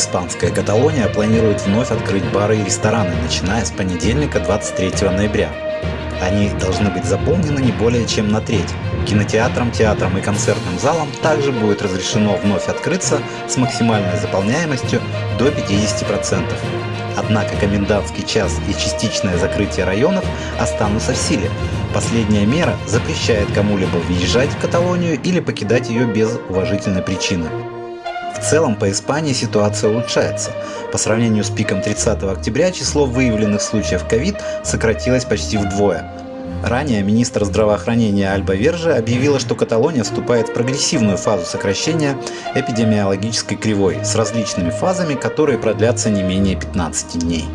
Испанская Каталония планирует вновь открыть бары и рестораны, начиная с понедельника 23 ноября. Они должны быть заполнены не более чем на треть. Кинотеатрам, театрам и концертным залам также будет разрешено вновь открыться с максимальной заполняемостью до 50%. Однако комендантский час и частичное закрытие районов останутся в силе. Последняя мера запрещает кому-либо въезжать в Каталонию или покидать ее без уважительной причины. В целом по Испании ситуация улучшается. По сравнению с пиком 30 октября число выявленных случаев ковид сократилось почти вдвое. Ранее министр здравоохранения Альба Верже объявила, что Каталония вступает в прогрессивную фазу сокращения эпидемиологической кривой с различными фазами, которые продлятся не менее 15 дней.